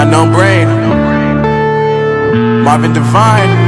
Unknown brain. Marvin divine.